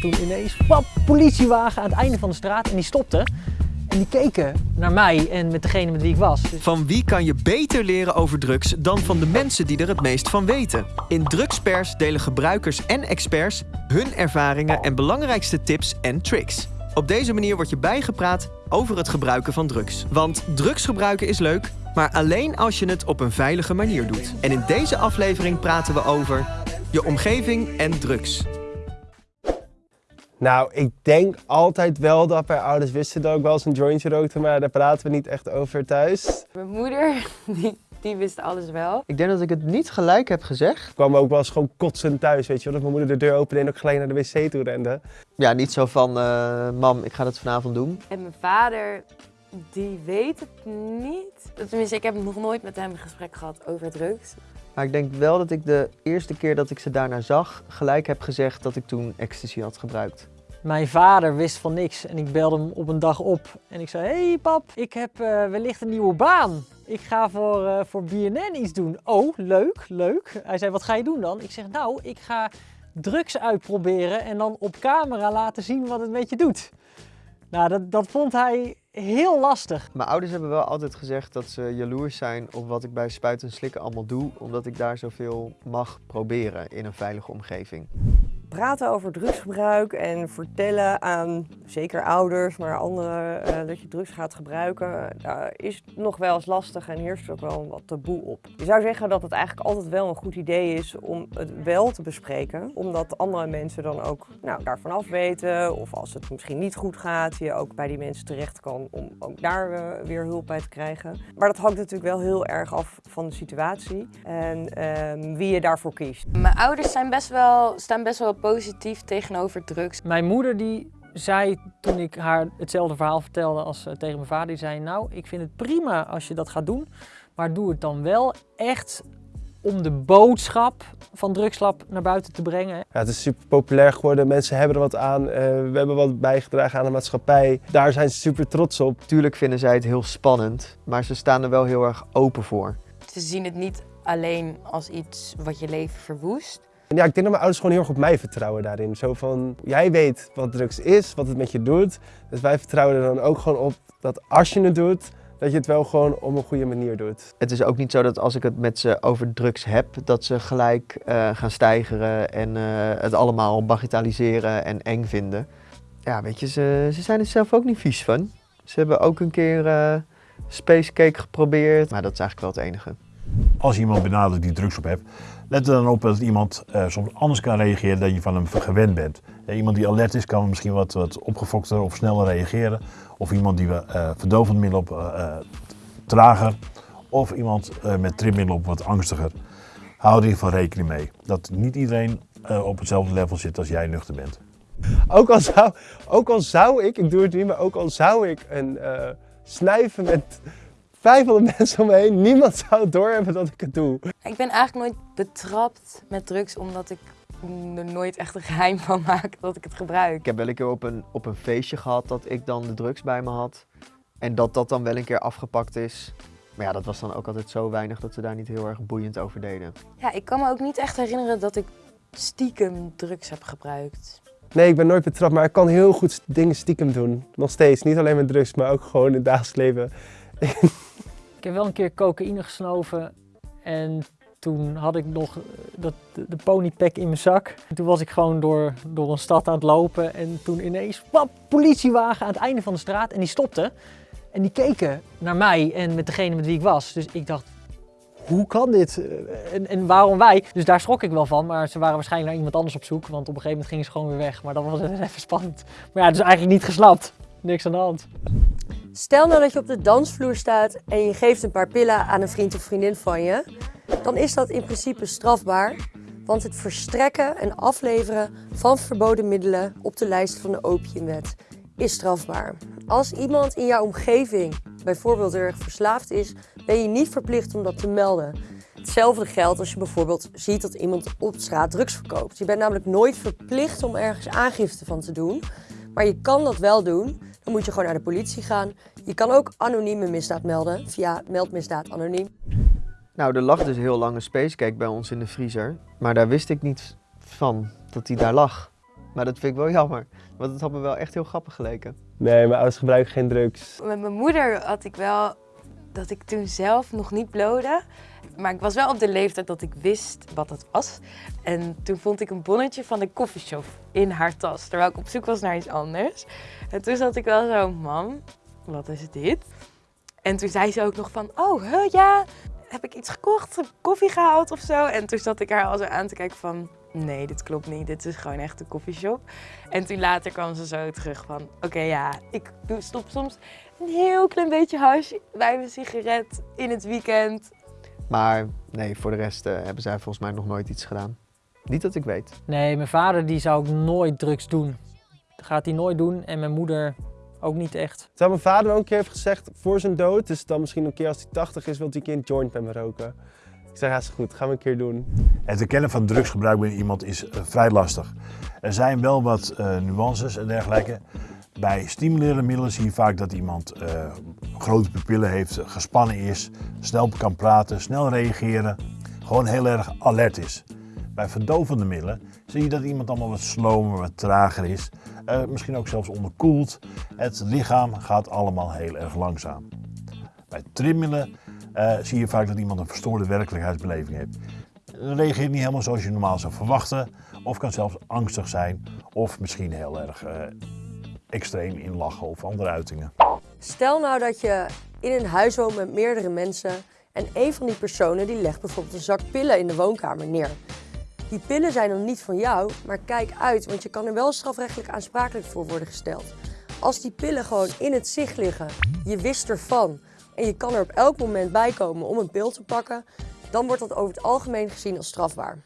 toen ineens, pap, politiewagen aan het einde van de straat en die stopte. En die keken naar mij en met degene met wie ik was. Dus Van wie kan je beter leren over drugs dan van de mensen die er het meest van weten? In Drugspers delen gebruikers en experts hun ervaringen en belangrijkste tips en tricks. Op deze manier word je bijgepraat over het gebruiken van drugs. Want drugs gebruiken is leuk, maar alleen als je het op een veilige manier doet. En in deze aflevering praten we over je omgeving en drugs. Nou, ik denk altijd wel dat mijn ouders wisten dat ik wel eens een jointje rookte, maar daar praten we niet echt over thuis. Mijn moeder, die, die wist alles wel. Ik denk dat ik het niet gelijk heb gezegd. Ik kwam ook wel eens gewoon kotsend thuis, weet je wel. Dat mijn moeder de deur opende en ook gelijk naar de wc toe rende. Ja, niet zo van, eh, mam, ik ga dat vanavond doen. En mijn vader, die weet het niet. Tenminste, ik heb nog nooit met hem een gesprek gehad over drugs. Maar ik denk wel dat ik de eerste keer dat ik ze daarna zag, gelijk heb gezegd dat ik toen ecstasy had gebruikt. Mijn vader wist van niks en ik belde hem op een dag op. En ik zei, hey pap, ik heb eh, wellicht een nieuwe baan. Ik ga voor, eh, voor BNN iets doen. Oh, leuk, leuk. Hij zei, wat ga je doen dan? Ik zeg, nou, ik ga drugs uitproberen en dan op camera laten zien wat het met je doet. Nou, dat, dat vond hij heel lastig. Mijn ouders hebben wel altijd gezegd dat ze jaloers zijn op wat ik bij Spuiten en Slikken allemaal doe, omdat ik daar zoveel mag proberen in een veilige omgeving. Praten over drugsgebruik en vertellen aan zeker ouders, maar anderen eh, dat je drugs gaat gebruiken, daar is nog wel eens lastig en heerst ook wel wat taboe op. Je zou zeggen dat het eigenlijk altijd wel een goed idee is om het wel te bespreken, omdat andere mensen dan ook nou, daarvan af weten of als het misschien niet goed gaat, je ook bij die mensen terecht kan om ook daar eh, weer hulp bij te krijgen. Maar dat hangt natuurlijk wel heel erg af van de situatie en ehm, wie je daarvoor kiest. Mijn ouders zijn best wel, staan best wel positief tegenover drugs. Mijn moeder die zei toen ik haar hetzelfde verhaal vertelde als eh, tegen mijn vader, die zei nou, ik vind het prima als je dat gaat doen, maar doe het dan wel echt om de boodschap van drugslab naar buiten te brengen. Ja, het is super populair geworden, mensen hebben er wat aan, eh, we hebben wat bijgedragen aan de maatschappij. Daar zijn ze super trots op. Tuurlijk vinden zij het heel spannend, maar ze staan er wel heel erg open voor. Ze zien het niet alleen als iets wat je leven verwoest. En ja, ik denk dat mijn ouders gewoon heel erg op mij vertrouwen daarin. Zo van, jij weet wat drugs is, wat het met je doet. Dus wij vertrouwen er dan ook gewoon op dat als je het doet, dat je het wel gewoon op een goede manier doet. Het is ook niet zo dat als ik het met ze over drugs heb, dat ze gelijk eh, gaan stijgeren en eh, het allemaal bagatelliseren en eng vinden. Ja, weet je, ze, ze zijn er zelf ook niet vies van. Ze hebben ook een keer eh space cake geprobeerd, maar dat is eigenlijk wel het enige. Als je iemand benadert die drugs op hebt, let er dan op dat iemand eh, soms anders kan reageren dan je van hem gewend bent. Eh, iemand die alert is kan misschien wat, wat opgefokter of sneller reageren. Of iemand die uh, verdovend middel op trager. Of iemand met trimmiddel op wat angstiger. Hou er in geval rekening mee. Dat niet iedereen op hetzelfde level zit als jij nuchter bent. Ook al zou, ook al zou ik, ik doe het niet, maar ook al zou ik een snuiven met 500 mensen om me heen, niemand zou doorhebben dat ik het doe. Ik ben eigenlijk nooit betrapt met drugs omdat ik er nooit echt een geheim van maak dat ik het gebruik. Ik heb wel een keer op een, op een feestje gehad dat ik dan de drugs bij me had. En dat dat dan wel een keer afgepakt is. Maar ja, dat was dan ook altijd zo weinig dat ze daar niet heel erg boeiend over deden. Ja, ik kan me ook niet echt herinneren dat ik stiekem drugs heb gebruikt. Nee, ik ben nooit betrapt, maar ik kan heel goed dingen stiekem doen. Nog steeds. Niet alleen met drugs, maar ook gewoon in het dagelijks leven. ik heb wel een keer cocaïne gesnoven en toen had ik nog dat, de ponypack in mijn zak. En toen was ik gewoon door, door een stad aan het lopen en toen ineens, pap, politiewagen aan het einde van de straat en die stopte. En die keken naar mij en met degene met wie ik was. Dus ik dacht, hoe kan dit? En, en, waarom wij? Dus daar schrok ik wel van, maar ze waren waarschijnlijk naar iemand anders op zoek. Want op een gegeven moment gingen ze gewoon weer weg. Maar dat was even spannend. Maar ja, dus eigenlijk niet gesnapt. Niks aan de hand. Stel nou dat je op de dansvloer staat en je geeft een paar pillen aan een vriend of vriendin van je. Dan is dat in principe strafbaar. Want het verstrekken en afleveren van verboden middelen op de lijst van de opiumwet is strafbaar. Als iemand in jouw omgeving bijvoorbeeld erg verslaafd is, ben je niet verplicht om dat te melden. Hetzelfde geldt als je bijvoorbeeld ziet dat iemand op straat drugs verkoopt. Je bent namelijk nooit verplicht om ergens aangifte van te doen. Maar je kan dat wel doen. Dan moet je gewoon naar de politie gaan. Je kan ook anonieme misdaad melden via meldmisdaad anoniem. Nou, er lag dus heel lang een spacecake bij ons in de vriezer. Maar daar wist ik niet van dat die daar lag. Maar dat vind ik wel jammer, want het had me wel echt heel grappig geleken. Nee, mijn ouders gebruiken geen drugs. Met mijn moeder had ik wel dat ik toen zelf nog niet blode. Maar ik was wel op de leeftijd dat ik wist wat het was. En toen vond ik een bonnetje van de koffieshop in haar tas. Terwijl ik op zoek was naar iets anders. En toen zat ik wel zo, mam, wat is dit? En toen zei ze ook nog van, oh, huh, ja, heb ik iets gekocht? Koffie gehaald of zo? En toen zat ik haar al zo aan te kijken van, nee, dit klopt niet. Dit is gewoon echt een koffieshop. En toen later kwam ze zo terug van, oké, ja, ik stop soms een heel klein beetje hash bij mijn sigaret in het weekend. Maar nee, voor de rest eh, hebben zij volgens mij nog nooit iets gedaan. Niet dat ik weet. Nee, mijn vader die zou ook nooit drugs doen. Dat gaat hij nooit doen en mijn moeder ook niet echt. Terwijl mijn vader ook een keer heeft gezegd voor zijn dood, dus dan misschien een keer als hij 80 is, wil hij een keer een joint bij me roken. Ik zeg, ja is goed, gaan we een keer doen. Het herkennen van drugsgebruik bij iemand is eh, vrij lastig. Er zijn wel wat eh, nuances en dergelijke. Bij stimulerende middelen zie je vaak dat iemand eh, grote pupillen heeft, gespannen is, snel kan praten, snel reageren, gewoon heel erg alert is. Bij verdovende middelen zie je dat iemand allemaal wat slomer, wat trager is, eh, misschien ook zelfs onderkoeld. Het lichaam gaat allemaal heel erg langzaam. Bij trimmiddelen eh, zie je vaak dat iemand een verstoorde werkelijkheidsbeleving heeft. Reageert niet helemaal zoals je normaal zou verwachten, of kan zelfs angstig zijn, of misschien heel erg extreem inlachen of andere uitingen. Stel nou dat je in een huis woont met meerdere mensen en een van die personen die legt bijvoorbeeld een zak pillen in de woonkamer neer. Die pillen zijn dan niet van jou, maar kijk uit, want je kan er wel strafrechtelijk aansprakelijk voor worden gesteld. Als die pillen gewoon in het zicht liggen, je wist ervan en je kan er op elk moment bij komen om een pil te pakken, dan wordt dat over het algemeen gezien als strafbaar.